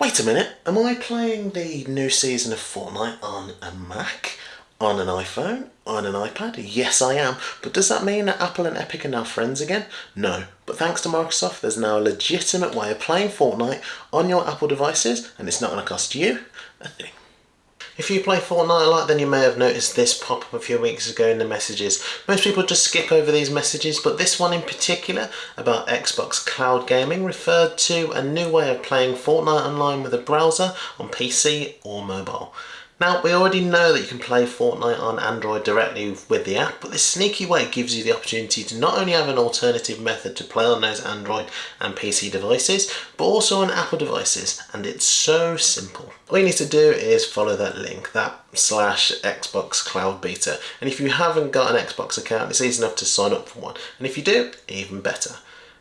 Wait a minute, am I playing the new season of Fortnite on a Mac, on an iPhone, on an iPad? Yes, I am. But does that mean that Apple and Epic are now friends again? No. But thanks to Microsoft, there's now a legitimate way of playing Fortnite on your Apple devices, and it's not going to cost you a thing. If you play Fortnite a lot then you may have noticed this pop up a few weeks ago in the messages. Most people just skip over these messages but this one in particular about Xbox Cloud Gaming referred to a new way of playing Fortnite online with a browser on PC or mobile. Now, we already know that you can play Fortnite on Android directly with the app, but this sneaky way gives you the opportunity to not only have an alternative method to play on those Android and PC devices, but also on Apple devices, and it's so simple. All you need to do is follow that link, that slash Xbox Cloud Beta, and if you haven't got an Xbox account, it's easy enough to sign up for one, and if you do, even better.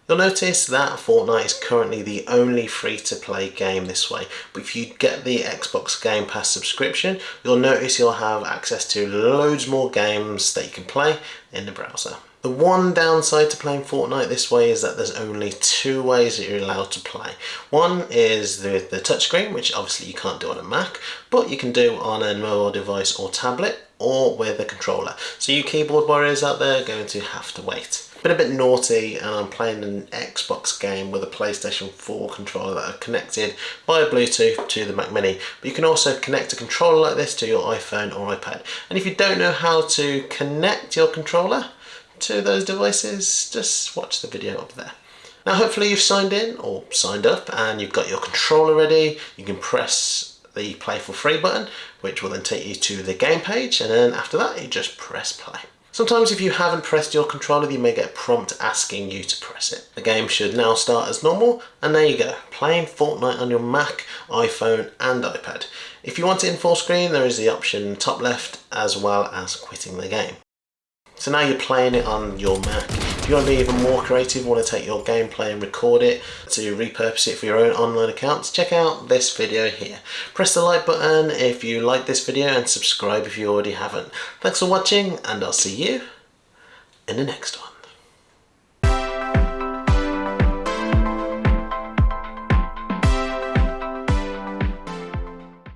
You'll notice that Fortnite is currently the only free-to-play game this way, but if you get the Xbox Game Pass subscription, you'll notice you'll have access to loads more games that you can play in the browser. The one downside to playing Fortnite this way is that there's only two ways that you're allowed to play. One is the, the touchscreen, which obviously you can't do on a Mac, but you can do on a mobile device or tablet, or with a controller. So you keyboard warriors out there are going to have to wait been a bit naughty and I'm playing an Xbox game with a PlayStation 4 controller that are connected by Bluetooth to the Mac Mini. But you can also connect a controller like this to your iPhone or iPad. And if you don't know how to connect your controller to those devices, just watch the video up there. Now hopefully you've signed in or signed up and you've got your controller ready. You can press the play for free button which will then take you to the game page and then after that you just press play. Sometimes if you haven't pressed your controller you may get a prompt asking you to press it. The game should now start as normal and there you go, playing Fortnite on your Mac, iPhone and iPad. If you want it in full screen there is the option top left as well as quitting the game. So now you're playing it on your Mac. If you want to be even more creative, want to take your gameplay and record it to repurpose it for your own online accounts, check out this video here. Press the like button if you like this video and subscribe if you already haven't. Thanks for watching and I'll see you in the next one.